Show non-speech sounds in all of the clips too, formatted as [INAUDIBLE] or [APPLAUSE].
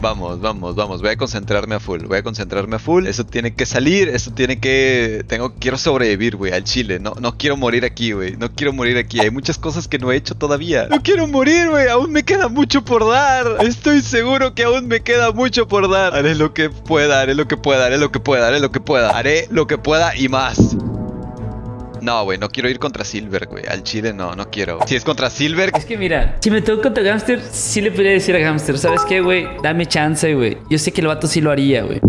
Vamos, vamos, vamos. Voy a concentrarme a full. Voy a concentrarme a full. Eso tiene que salir. Eso tiene que. Tengo. Quiero sobrevivir, güey, al chile. No, no quiero morir aquí, güey. No quiero morir aquí. Hay muchas cosas que no he hecho todavía. No quiero morir, güey. Aún me queda mucho por dar. Estoy seguro que aún me queda mucho por dar. Haré lo que pueda, haré lo que pueda, haré lo que pueda, haré lo que pueda. Haré lo que pueda y más. No, güey, no quiero ir contra Silver, güey. Al chile no, no quiero. Si es contra Silver, Es que mira, si me toco contra Gamster, sí le podría decir a Gamster, ¿sabes qué, güey? Dame chance, güey. Yo sé que el vato sí lo haría, güey.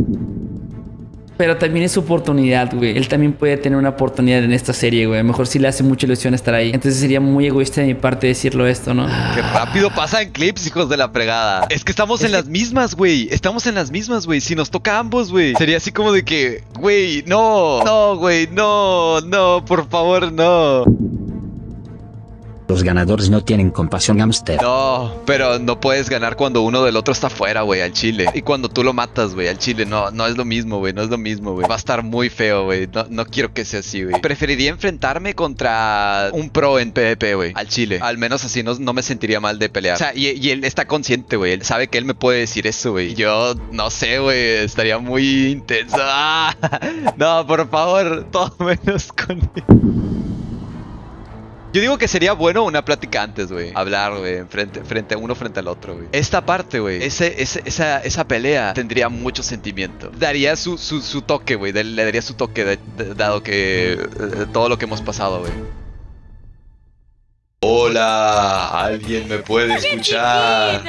Pero también es su oportunidad, güey. Él también puede tener una oportunidad en esta serie, güey. A lo mejor sí le hace mucha ilusión estar ahí. Entonces sería muy egoísta de mi parte decirlo esto, ¿no? Qué rápido pasan clips, hijos de la fregada. Es que estamos en las mismas, güey. Estamos en las mismas, güey. Si nos toca a ambos, güey. Sería así como de que, güey, no. No, güey, no, no, por favor, no. Los ganadores no tienen compasión, Gamster. No, pero no puedes ganar cuando uno del otro está fuera, güey, al chile. Y cuando tú lo matas, güey, al chile. No, no es lo mismo, güey, no es lo mismo, güey. Va a estar muy feo, güey. No, no quiero que sea así, güey. Preferiría enfrentarme contra un pro en PvP, güey, al chile. Al menos así no, no me sentiría mal de pelear. O sea, y, y él está consciente, güey. Él sabe que él me puede decir eso, güey. Yo no sé, güey. Estaría muy intenso. [LAUGHS] ¡Ah! No, por favor, [LAUGHS] todo menos con él. Yo digo que sería bueno una plática antes, güey. Hablar, güey, frente, frente uno frente al otro, güey. Esta parte, güey, ese, ese- esa, esa pelea tendría mucho sentimiento. Daría su, su, su toque, güey. Le daría su toque, de- de- dado que eh, todo lo que hemos pasado, güey. Hola, ¿alguien me puede escuchar?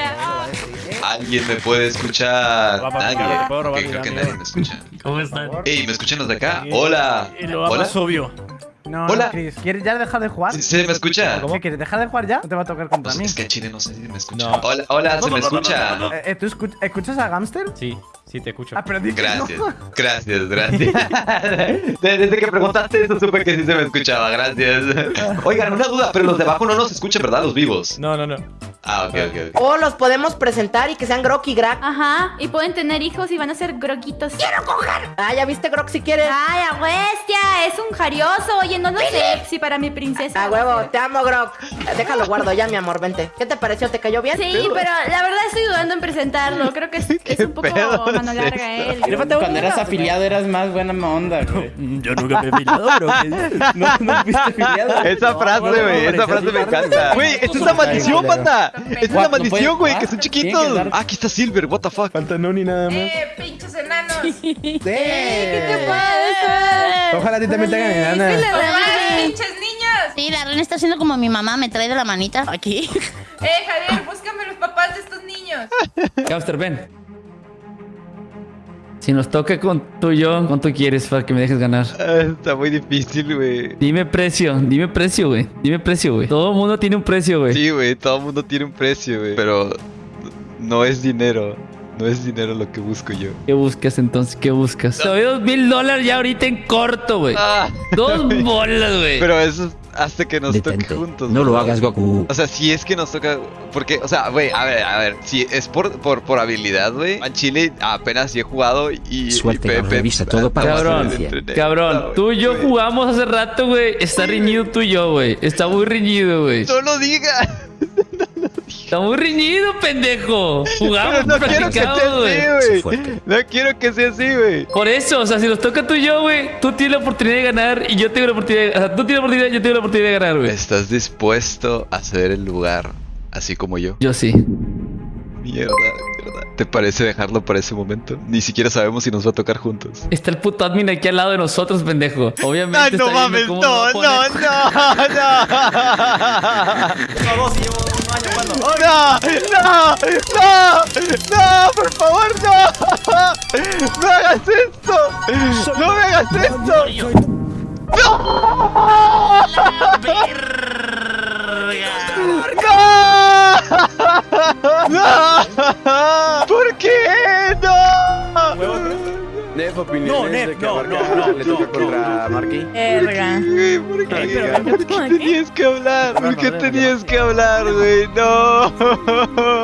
¿Alguien me puede escuchar? Nadie. va, ¿puedo robar Ok, creo que nadie me escucha. ¿Cómo están? Ey, ¿me escuchan los de acá? Hola. Hola. obvio. No, Hola. no, Chris. ¿Quieres ya dejar de jugar? ¿Sí, sí me escucha? ¿Qué quieres dejar de jugar ya? ¿No te va a tocar contra Pues mí? es que Chile no sé si me escucha. No. Hola, hola, ¿se me escucha? Eh, ¿Tú escu- escuchas a Gamster? Sí, sí te escucho. Ah, pero. Gracias, gracias, gracias. [LAUGHS] Desde que preguntaste eso supe que sí se me escuchaba, gracias. Oigan, una duda, pero los de abajo no nos escuchan, ¿verdad? Los vivos. No, no, no. Ah, ok, ok, ok. O los podemos presentar y que sean Grok y Grak. Ajá, y pueden tener hijos y van a ser groquitos. ¡Quiero coger! Ah, ya viste Grok si quieres. ¡Ay, a un jarioso. Oye, no lo sé si para mi princesa. A huevo, te amo, Grok. Eh, Déjalo guardo ya, mi amor, vente. ¿Qué te pareció? ¿Te cayó bien? Sí, pero la verdad estoy dudando en presentarlo. Creo que es, [LAUGHS] es un poco mano larga él. Cuando eras afiliado eras más buena onda, güey. Yo nunca me he filado, bro. No, no fuiste afiliado. [LAUGHS] Esa frase, güey, esa frase me encanta. Güey, es una maldición. Esta es una What? maldición, güey, que son chiquitos. Ah, aquí está Silver, what the fuck. Falta Noni nada más. ¡Eh, pinches enanos! Sí. ¿Qué te pasa? Ojalá a ti también te hagan enana. Sí, la reina está haciendo como mi mamá, me trae de la manita aquí. [LAUGHS] ¡Eh, Javier, búscame los papás de estos niños! Gamster, ven. Si nos toca con tú y yo, ¿cuánto quieres para que me dejes ganar? Ah, Está muy difícil, güey. Dime precio, dime precio, güey. Dime precio, güey. Todo el mundo tiene un precio, güey. Sí, güey, todo el mundo tiene un precio, güey. Pero no es dinero. No es dinero lo que busco yo. ¿Qué buscas entonces? ¿Qué buscas? Te doy dos mil dólares ya ahorita en corto, güey. Ah, Dos [LAUGHS] bolas, güey. pero eso es hasta que nos toque Detente. juntos. No lo hagas, Goku. O sea, si es que nos toca. Porque, o sea, güey, a ver, a ver. Si es por, por, por habilidad, güey. En Chile apenas sí he jugado y. Suerte, y revisa todo para Cabrón, cabrón, No, tú y yo jugamos hace rato, güey. Está riñido tú y yo, güey. Está muy riñido, güey. No lo digas. Está muy riñido, pendejo. Jugamos, no quiero que sea güey. así. No quiero que sea así, güey. Por eso, o sea, si nos toca tú y yo, güey, tú tienes la oportunidad de ganar y yo tengo la oportunidad de... O sea, tú tienes la oportunidad y yo tengo la oportunidad de ganar, güey. ¿Estás dispuesto a ceder el lugar así como yo? Yo sí. Mierda, mierda. ¿Te parece dejarlo para ese momento? Ni siquiera sabemos si nos va a tocar juntos. Está el puto admin aquí al lado de nosotros, pendejo. Obviamente ¡Ay, no está mames! ¡No, no, poner- no! ¡No! [LAUGHS] ¡No! ¡No! ¡No! ¡No! ¡Por favor, no! ¡No hagas esto! ¡No me hagas esto! ¡No! ¡No! ¿Por qué? ¡No! Nef. No, Nef, no, no, no, le no, toca no, contra Marky. Verga. ¿Por qué? cagué, pero Gam. ¿por ¿Por qué tenías que hablar? ¿Por qué tenías que hablar, güey? No.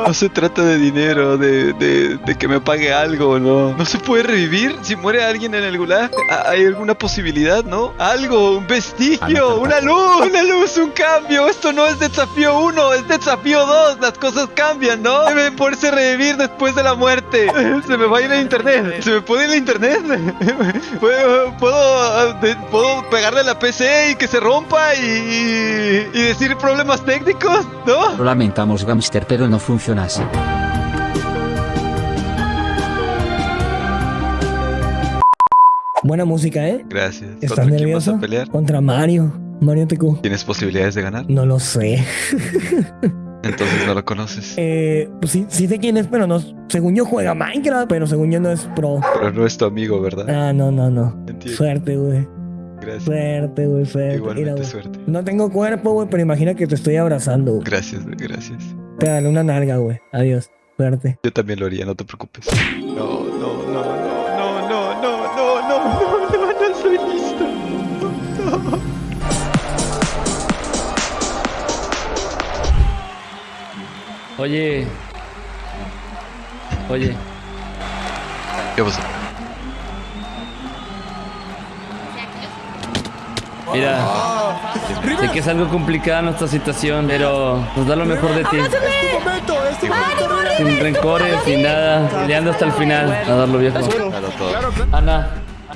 No se trata de dinero, de, de, de que me pague algo, ¿no? ¿No se puede revivir si muere alguien en el gulag? ¿Ha- ¿Hay alguna posibilidad, no? Algo, un vestigio, una luz, una luz, un cambio. Esto no es desafío 1, es desafío 2. Las cosas cambian, ¿no? Debe poderse revivir después de la muerte. [LAUGHS] Se me va a ir el internet. Se me puede ir el internet. [LAUGHS] Puedo, puedo, ah, puedo pegarle a la PC y que se rompa y, y decir problemas técnicos, ¿no? Lo lamentamos Gamster pero no funciona así. Buena música, ¿eh? Gracias. ¿Estás ¿Contra quién vas nervioso? a pelear? Contra Mario. Mario TQ. ¿Tienes posibilidades de ganar? No lo sé. Entonces no lo [LAUGHS] conoces. Eh, pues sí, sí sé quién es, pero no. Según yo juega Minecraft, pero según yo no es pro. Pero no es tu amigo, ¿verdad? Ah, no, no, no. Entiendo. Suerte, güey. Gracias. Suerte, güey, suerte. Mira, Igualmente suerte. No tengo cuerpo, güey, pero imagina que te estoy abrazando. güey. Gracias, güey, gracias. Te daré una nalga, güey. Adiós. Suerte. Yo también lo haría, no te preocupes. No, no, no, no, no, no, no, no, no, no, no, no estoy listo. Oye. Oye. ¿Qué pasó? Mira. Sé que es algo complicada nuestra situación, pero nos da lo mejor de ti. Sin rencores, sin nada. Peleando hasta el final. A darlo viejo. Ana.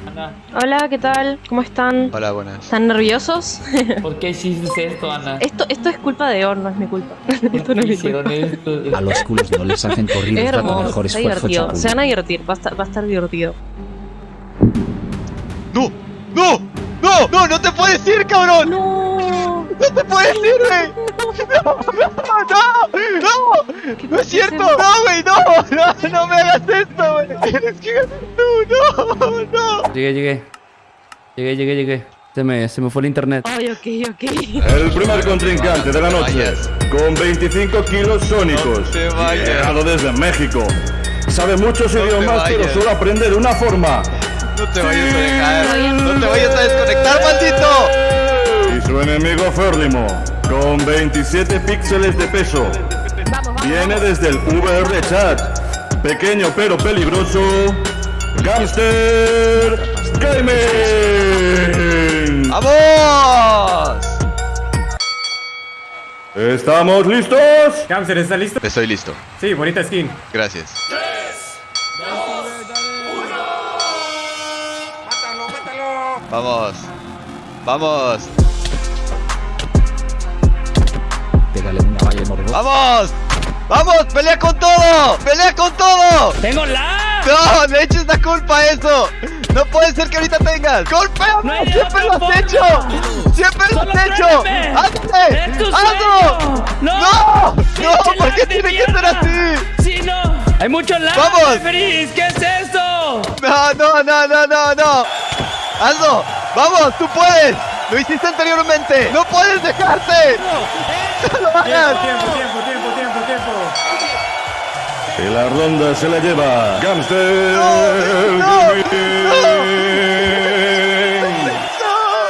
Ana. Hola, ¿qué tal? ¿Cómo están? Hola, buenas. ¿Están nerviosos? [LAUGHS] ¿Por qué hiciste esto, Ana? Esto, esto es culpa de Or, no es mi culpa. ¿Por [LAUGHS] Esto no es mi culpa. hicieron esto? A los culos no les hacen Es corridos da tu hermoso, mejor está divertido. Se van a divertir, va a estar, va a estar divertido. ¡No! ¡No! ¡No! ¡No! ¡No te puedes ir, cabrón! ¡No! ¡No te puedes ir, güey! ¡No! ¡No! [LAUGHS] ¡No! ¡No! ¡No es cierto! ¡No, güey! ¡No! ¡No! ¡No me hagas esto, güey! ¡Tienes que ganar tú! ¡No! ¡No! Llegué, llegué. Llegué, llegué, llegué. Se me, se me fue el internet. Ay, ok, ok. El primer contrincante de la noche, vayas. con 25 kilos sónicos, No te vayas. llegado desde México. Sabe muchos idiomas, pero solo aprende de una forma. ¡No te vayas a dejar! ¡No te Y su enemigo Férlimo, con 27 píxeles de peso, viene desde el VR Chat. Pequeño pero peligroso, Gangster Gaming. ¡Vamos! ¿Estamos listos? Camster, ¿estás listo? Estoy listo. Sí, bonita skin. Gracias. Vamos. Vamos. Pégale una valla morbo. ¡Vamos! ¡Vamos! ¡Pelea con todo! ¡Pelea con todo! ¡Tengo la! ¡No! ¡Le eches la culpa a eso! ¡No puede ser que ahorita tengas! ¡Golpéame! No ¡Siempre lo has hecho! ¡Siempre lo Solo has hecho! ¡Hazle! ¡Es tu ¡Hazlo! ¡No! ¡No! ¡No! ¡Pinche ¿Por qué tiene que ser así? ¡Sí, no! ¡Hay mucho lag, ¡Vamos! ¿Qué es esto? ¡No, no, no, no, no, no! ¡Hazlo! ¡Vamos! ¡Tú puedes! ¡Lo hiciste anteriormente! ¡No puedes dejarte! ¡No lo hagas! Tiempo, tiempo, tiempo, tiempo, tiempo. Y la ronda se la lleva Gangster no, Gaming.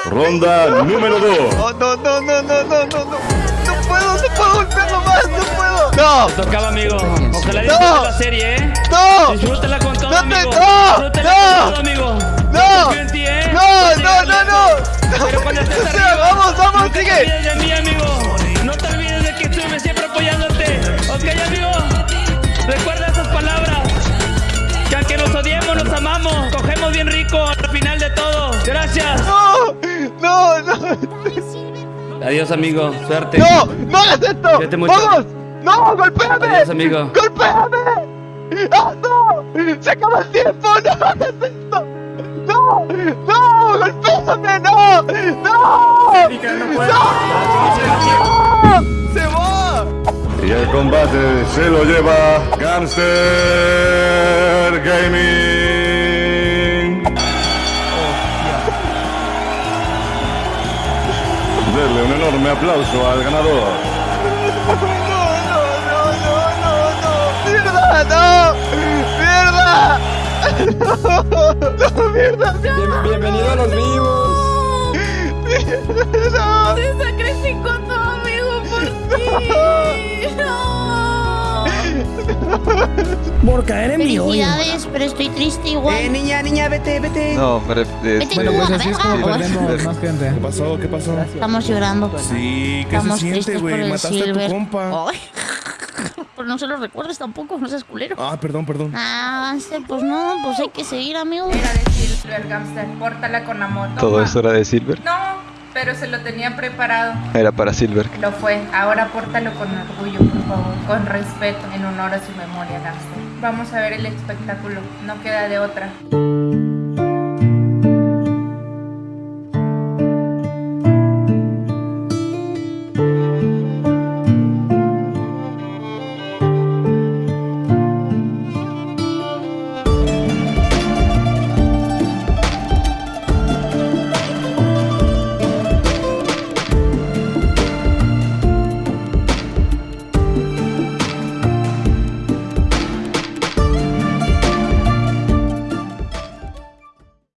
Ronda número 2. ¡No, no, no, no, no, no, no! ¡No No puedo, no puedo golpearlo más! ¡No puedo! ¡No! Tocaba, amigo. Ojalá No. disfrutes la serie, ¿eh? ¡No! Disfrútala con todo, No te- amigo. no, Disfrútala no. con todo, amigo. ¡No! Confío en ti, ¿eh? ¡No, Sigue no, no, no! Pero cuando estés O sea, arriba, ¡Vamos, vamos, no te sigue! olvides de mí, amigo. No te olvides de que estuve siempre apoyándote. ¿Ok, amigo? Recuerda esas palabras. Que aunque nos odiemos, nos amamos. Cogemos bien rico al final de todo. Gracias. ¡No! ¡No, no! Adiós, amigo. Suerte. ¡No! ¡No hagas esto! ¡Vamos! ¡No! ¡Golpéame! Adiós, amigo. ¡Golpéame! ¡Hazlo! ¡Se acaba el tiempo! ¡No hagas esto! ¡No! ¡No! ¡Golpéame! ¡No! ¡No! No. ¡No! ¡Se va! Y el combate se lo lleva Gangster Gaming. Denle un enorme aplauso al ganador. ¡No, no, no, no, no! ¡Mierda! ¡No! ¡Mierda! ¡No, mierda! bienvenido a los vivos. No. Se sacrificó tu amigo por ti. No. Por caer en mi hoyo. Felicidades, pero estoy triste igual. Eh, niña, niña, vete, vete. No, ref- eh, Vete tú a la así es como perdemos más gente. ¿Qué pasó? ¿Qué pasó? Estamos llorando. Sí, ¿qué Estamos se siente, güey? Mataste a Silver. tu compa. Ay. [LAUGHS] Pues no se lo recuerdes tampoco, no seas culero. Ah, perdón, perdón. Ah, Hamster, pues no, pues hay que seguir, amigo. Silver, Gamster. Pórtala con amor. Todo Toma. eso era de Silver. No, pero se lo tenía preparado. Era para Silver. Lo fue. Ahora pórtalo con orgullo, por favor. Con respeto, en honor a su memoria, Gamster. Vamos a ver el espectáculo. No queda de otra.